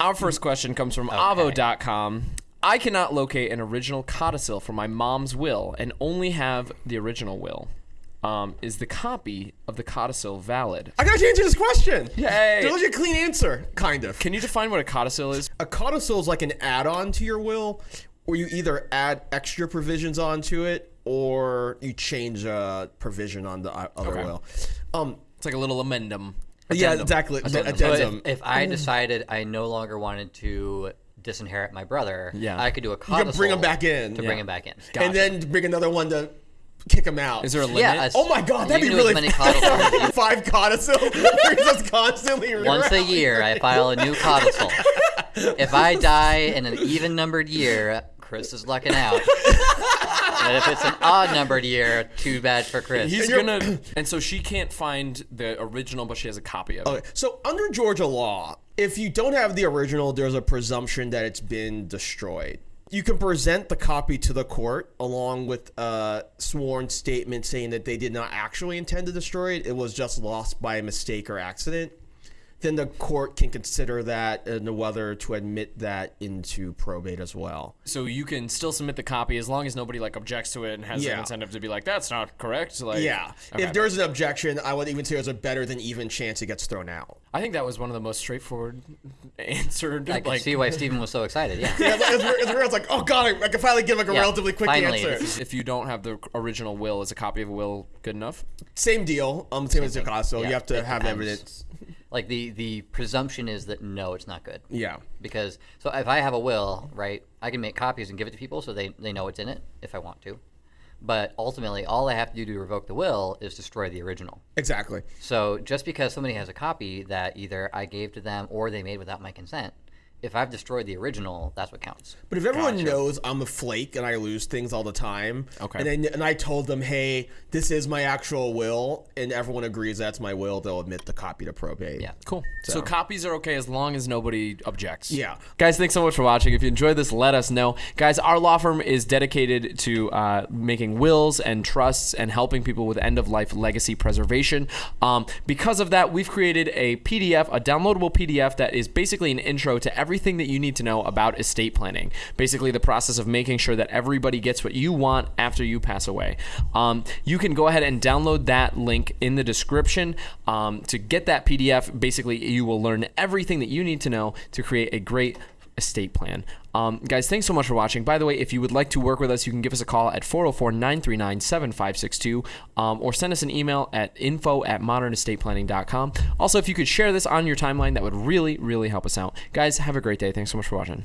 Our first question comes from Avvo.com. I cannot locate an original codicil for my mom's will and only have the original will. Um, is the copy of the codicil valid? I got to answer this question. Yay. There's a clean answer, kind of. Can you define what a codicil is? A codicil is like an add-on to your will, where you either add extra provisions onto it or you change a provision on the other Okay. will. Um, It's like a little amendum. Yeah, Addendum. exactly. Addendum. So if, if I decided I no longer wanted to disinherit my brother, Yeah. I could do a you codicil can bring him back in, to bring him back in. and then bring another one to kick him out. Is there a limit? Yeah, a- Oh my god, that'd you be really as many codicils five codicil. You're just constantly Once a year, I file a new codicil. if I die in an even numbered year, Chris is lucking out. And if it's an odd numbered year, too bad for Chris. He's you're- gonna, and so she can't find the original, but she has a copy of it. Okay, so under Georgia law, if you don't have the original, there's a presumption that it's been destroyed. You can present the copy to the court along with a sworn statement saying that they did not actually intend to destroy it. It was just lost by mistake or accident. Then the court can consider that and whether to admit that into probate as well. So you can still submit the copy as long as nobody like objects to it and has Yeah. an incentive to be like, "That's not correct." Like, Yeah. Okay. If there's an objection, I would even say there's a better than even chance it gets thrown out. I think that was one of the most straightforward answered. I can like, see why Stephen was so excited. Yeah. Yeah, it's, it's, it's like, oh god, I, I can finally give like a Yeah, relatively quick finally. answer. if you don't have the original will, is a copy of a will good enough? Same deal. Um, same, as the Picasso. Yeah, you have to it have depends. evidence. Like the the presumption is that no, it's not good. Yeah. Because so if I have a will, right, I can make copies and give it to people so they they know what's in it if I want to. But ultimately, all I have to do to revoke the will is destroy the original. Exactly. So just because somebody has a copy that either I gave to them or they made without my consent, if I've destroyed the original, that's what counts. But if everyone knows I'm a flake and I lose things all the time, Okay. and then and I told them, hey, this is my actual will, and everyone agrees that's my will, they'll admit the copy to probate. Yeah. Cool. So, copies are okay as long as nobody objects. Yeah. Guys, thanks so much for watching. If you enjoyed this, let us know. Guys, our law firm is dedicated to uh, making wills and trusts and helping people with end of life legacy preservation. Um, because of that, we've created a PDF, a downloadable PDF that is basically an intro to everything that you need to know about estate planning. Basically, the process of making sure that everybody gets what you want after you pass away. Um, you can go ahead and download that link in the description um, to get that PDF. Basically, you will learn everything that you need to know to create a great estate plan. Um, guys, thanks so much for watching. By the way, if you would like to work with us, you can give us a call at 404 939 7562 or send us an email at info at modernestateplanning.com. Also, if you could share this on your timeline, that would really, really help us out. Guys, have a great day. Thanks so much for watching.